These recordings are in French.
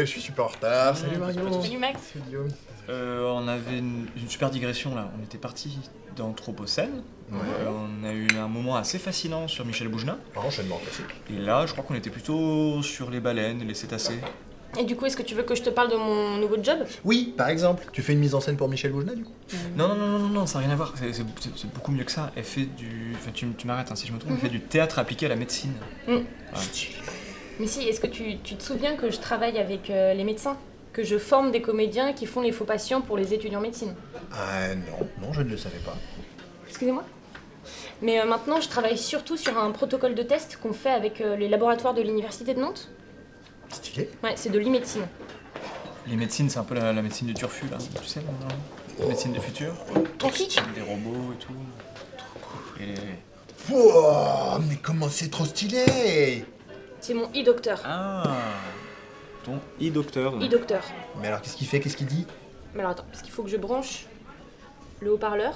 Désolé, je suis super en retard. Salut Marion. Salut Max. Euh, on avait une, une super digression là. On était parti d'Anthropocène. Ouais. Euh, on a eu un moment assez fascinant sur Michel Bougenat. Un enchaînement classique. Et là, je crois qu'on était plutôt sur les baleines, les cétacés. Et du coup, est-ce que tu veux que je te parle de mon nouveau job? Oui, par exemple, tu fais une mise en scène pour Michel Bougenat du coup? Non, non, non, non, non, non, ça n'a rien à voir. C'est- C'est c'est- c'est beaucoup mieux que ça. Elle fait du. Enfin, tu, tu m'arrêtes hein, si je me trompe. Elle fait du théâtre appliqué à la médecine. Mhm. Ouais. Mais si, est-ce que tu, tu te souviens que je travaille avec euh, les médecins Que je forme des comédiens qui font les faux patients pour les étudiants en médecine? Ah non, non, je ne le savais pas. Excusez-moi? Mais euh, maintenant, je travaille surtout sur un protocole de test qu'on fait avec euh, les laboratoires de l'Université de Nantes. Stylé. Ouais, c'est de l'e-médecine. Les médecines, c'est un peu la, la médecine du turfu là. Tu sais, La médecine du futur? Qui? Des robots et tout. Et les- Wow, mais comment c'est trop stylé C'est mon e-docteur. Ah Ton e-docteur. donc. E-docteur. Mais alors qu'est-ce qu'il fait? Qu'est-ce qu'il dit? Mais alors attends, parce qu'il faut que je branche le haut-parleur.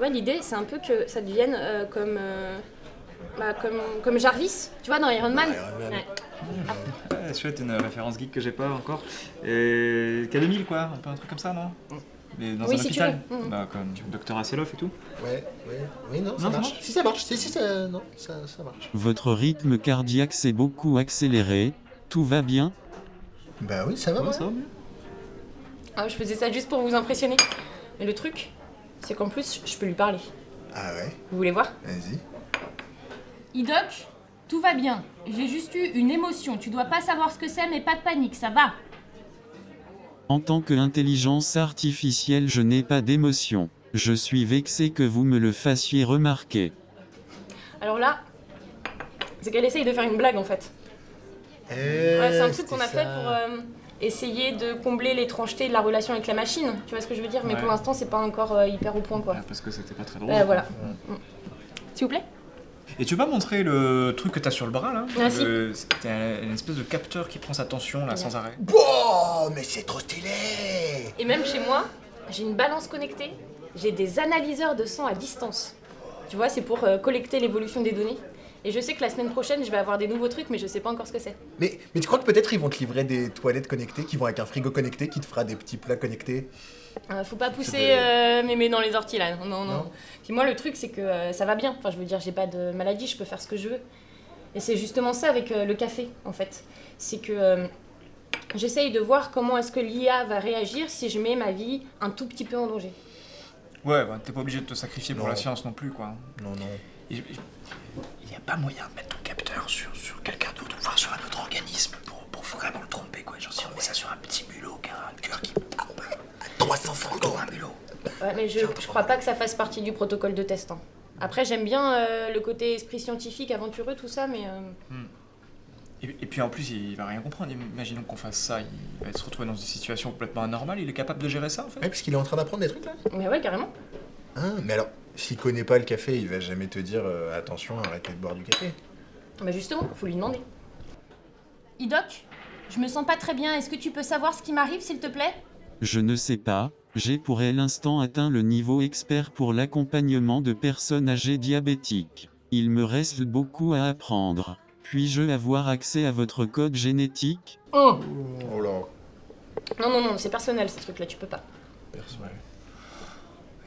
Ouais, l'idée, c'est un peu que ça devienne euh, comme, euh, bah, comme, comme Jarvis, tu vois, dans Iron Man. Iron Man. Ouais. Ouais, chouette, une référence geek que j'ai pas encore. Et K2000 quoi, un peu un truc comme ça, non? Mais dans Oui, un si tu hôpital. veux. Mhm. Bah, comme Docteur Asseloff et tout. Ouais, ouais, oui, non, ça Non, ça marche. Si ça marche, si, si, ça, non, ça, ça marche. Votre rythme cardiaque s'est beaucoup accéléré. Tout va bien Bah oui, ça va, Ouais, ouais. ça va mieux. Ah, je faisais ça juste pour vous impressionner. Mais le truc, c'est qu'en plus, je peux lui parler. Ah ouais, Vous voulez voir vas-y. Idoc, tout va bien. J'ai juste eu une émotion. Tu dois pas savoir ce que c'est, mais pas de panique, ça va. En tant qu'intelligence artificielle, je n'ai pas d'émotion. Je suis vexé que vous me le fassiez remarquer. Alors là, c'est qu'elle essaye de faire une blague en fait. Eh, Ouais, c'est un truc qu'on a fait pour euh, essayer de combler l'étrangeté de la relation avec la machine. Tu vois ce que je veux dire? Mais Ouais. pour l'instant, c'est pas encore euh, hyper au point quoi. Ouais, parce que c'était pas très drôle. Euh, voilà. S'il vous plaît Et tu vas montrer le truc que t'as sur le bras là Ah. Le- une espèce de capteur qui prend sa tension là sans arrêt. Wow, mais c'est trop stylé Et même chez moi, j'ai une balance connectée, j'ai des analyseurs de sang à distance. Tu vois, c'est pour euh, collecter l'évolution des données. Et je sais que la semaine prochaine, je vais avoir des nouveaux trucs, mais je sais pas encore ce que c'est. mais, mais tu crois que peut-être ils vont te livrer des toilettes connectées qui vont avec un frigo connecté qui te fera des petits plats connectés? Euh, faut pas pousser euh, mémé dans les orties là. Non, non. Non? Puis moi, le truc, c'est que euh, ça va bien. Enfin, je veux dire, j'ai pas de maladie, je peux faire ce que je veux. Et c'est justement ça avec euh, le café, en fait. C'est que j'essaye de voir comment est-ce que l'IA va réagir si je mets ma vie un tout petit peu en danger. Ouais, bah, t'es pas obligé de te sacrifier pour Non. la science non plus quoi. Non, non. Il n'y a pas moyen de mettre ton capteur sur, sur quelqu'un d'autre, enfin sur un autre organisme pour, pour vraiment le tromper quoi. Genre si on met ça sur un petit mulot qui a un cœur qui. 350 euros un mulot. Ouais, mais je, je crois pas que ça fasse partie du protocole de test. hein. Après, j'aime bien euh, le côté esprit scientifique, aventureux, tout ça, mais euh, Et, et puis en plus, il va rien comprendre. Imaginons qu'on fasse ça, il va se retrouver dans une situation complètement anormale. Il est capable de gérer ça en fait Ouais, parce qu'il est en train d'apprendre des trucs là mais ouais, carrément. Ah, mais alors, s'il connaît pas le café, il va jamais te dire euh, attention, arrêtez de boire du café. Bah justement, faut lui demander. Idoc, je me sens pas très bien. Est-ce que tu peux savoir ce qui m'arrive, s'il te plaît? Je ne sais pas, j'ai pour l'instant atteint le niveau expert pour l'accompagnement de personnes âgées diabétiques. Il me reste beaucoup à apprendre. Puis-je avoir accès à votre code génétique? Oh. Oh là. Non, non, non, c'est personnel ces trucs-là, tu peux pas. Ouais.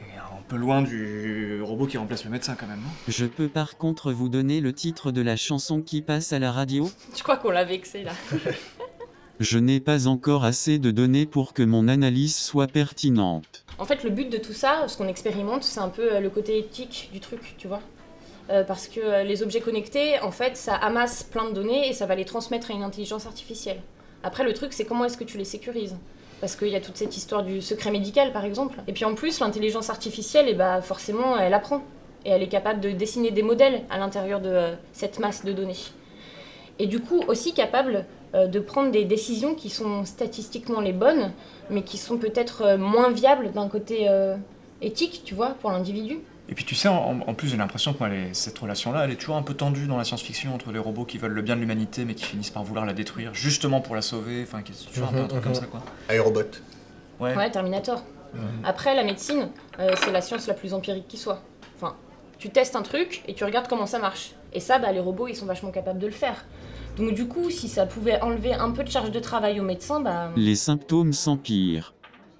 Et un peu loin du robot qui remplace le médecin quand même, non? Je peux par contre vous donner le titre de la chanson qui passe à la radio? Je crois qu'on l'a vexé là? Je n'ai pas encore assez de données pour que mon analyse soit pertinente. En fait, le but de tout ça, ce qu'on expérimente, c'est un peu euh, le côté éthique du truc, tu vois? Euh, parce que euh, les objets connectés, en fait, ça amasse plein de données et ça va les transmettre à une intelligence artificielle. Après, le truc, c'est comment est-ce que tu les sécurises? Parce qu'il y a toute cette histoire du secret médical, par exemple. Et puis en plus, l'intelligence artificielle, et bah, forcément, elle apprend. Et elle est capable de dessiner des modèles à l'intérieur de euh, cette masse de données. Et du coup, aussi capable de prendre des décisions qui sont statistiquement les bonnes, mais qui sont peut-être moins viables d'un côté éthique, tu vois, pour l'individu. Et puis tu sais, en, en plus j'ai l'impression que moi, les- cette relation-là, elle est toujours un peu tendue dans la science-fiction entre les robots qui veulent le bien de l'humanité mais qui finissent par vouloir la détruire justement pour la sauver. Enfin, qui- c'est toujours un peu un truc comme ça quoi. Aérobot. Ouais. Ouais, Terminator. Après, la médecine, euh, c'est la science la plus empirique qui soit. Enfin, tu testes un truc et tu regardes comment ça marche. Et ça, bah, les robots, ils sont vachement capables de le faire. Donc du coup, si ça pouvait enlever un peu de charge de travail au médecin, bah... Les symptômes s'empirent.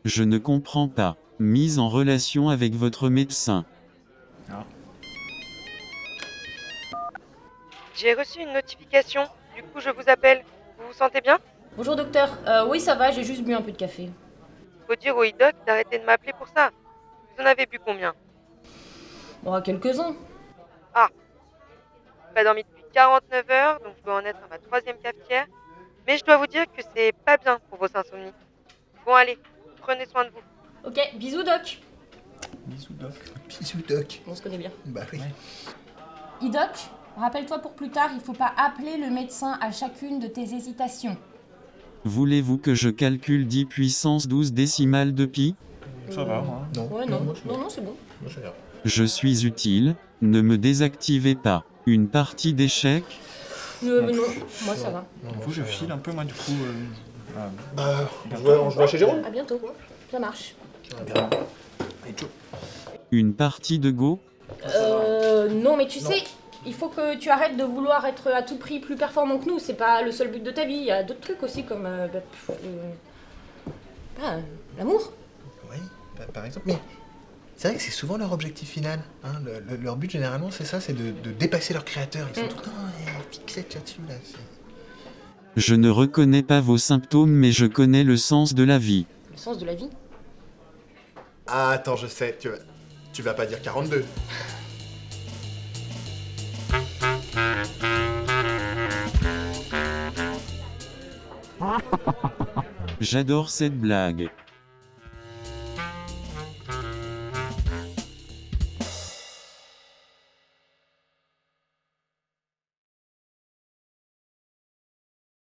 Je ne comprends pas. Mise en relation avec votre médecin. J'ai reçu une notification, du coup je vous appelle. Vous vous sentez bien? Bonjour docteur, Euh, oui ça va, j'ai juste bu un peu de café. Faut dire au IDOC d'arrêter de m'appeler pour ça. Vous en avez bu combien? Bon, quelques-uns. J'ai pas dormi depuis 49 heures, donc je dois en être à ma troisième cafetière. Mais je dois vous dire que c'est pas bien pour vos insomnies. Bon allez, prenez soin de vous. Ok, bisous doc. Bisous, Doc. Bisous, Doc. On se connaît bien. Bah oui. Idoc, rappelle-toi pour plus tard, il faut pas appeler le médecin à chacune de tes hésitations. Voulez-vous que je calcule 10 puissance 12 décimales de pi? Ça va, moi. Non. Ouais, non, non, non, c'est bon. je suis utile, ne me désactivez pas. Une partie d'échecs Euh, non, moi ça va. Coup, je file un peu, moi, du coup. euh, voilà. Bah, on se voit, on se voit chez Jérôme. À bientôt. Ça marche. Allez, ciao. Une partie de Go? Euh, non, mais tu Non. sais, il faut que tu arrêtes de vouloir être à tout prix plus performant que nous. C'est pas le seul but de ta vie. Il y a d'autres trucs aussi comme euh, bah, pff, euh, ah, l'amour. Oui, bah, par exemple. Mais c'est vrai que c'est souvent leur objectif final. hein. Le- le- leur but, généralement, c'est ça, c'est de, de dépasser leur créateur. Ils sont Mm. tout le temps eh, fixés là-dessus. Là. Je ne reconnais pas vos symptômes mais je connais le sens de la vie. Le sens de la vie. Ah, attends, je sais. Tu vas, tu vas pas dire 42. J'adore cette blague.